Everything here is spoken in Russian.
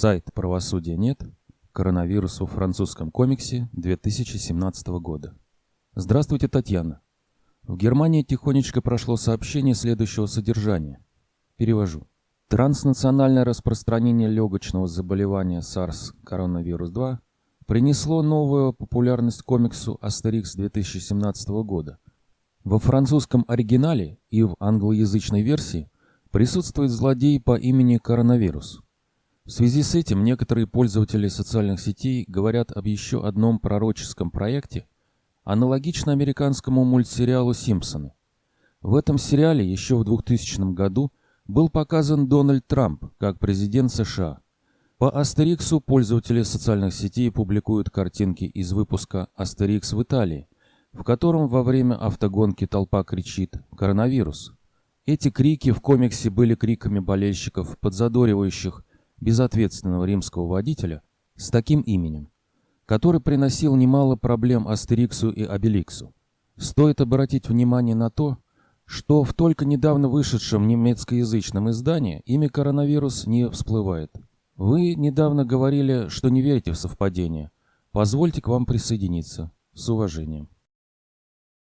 Сайт «Правосудия нет. Коронавирус во французском комиксе 2017 года». Здравствуйте, Татьяна. В Германии тихонечко прошло сообщение следующего содержания. Перевожу. Транснациональное распространение легочного заболевания SARS коронавирус 2 принесло новую популярность комиксу Астерикс 2017 года. Во французском оригинале и в англоязычной версии присутствует злодей по имени Коронавирус. В связи с этим некоторые пользователи социальных сетей говорят об еще одном пророческом проекте, аналогично американскому мультсериалу «Симпсоны». В этом сериале еще в 2000 году был показан Дональд Трамп как президент США – по Астериксу пользователи социальных сетей публикуют картинки из выпуска «Астерикс в Италии», в котором во время автогонки толпа кричит «Коронавирус». Эти крики в комиксе были криками болельщиков, подзадоривающих безответственного римского водителя с таким именем, который приносил немало проблем Астериксу и Обеликсу. Стоит обратить внимание на то, что в только недавно вышедшем немецкоязычном издании имя коронавирус не всплывает – вы недавно говорили, что не верите в совпадение. Позвольте к вам присоединиться. С уважением.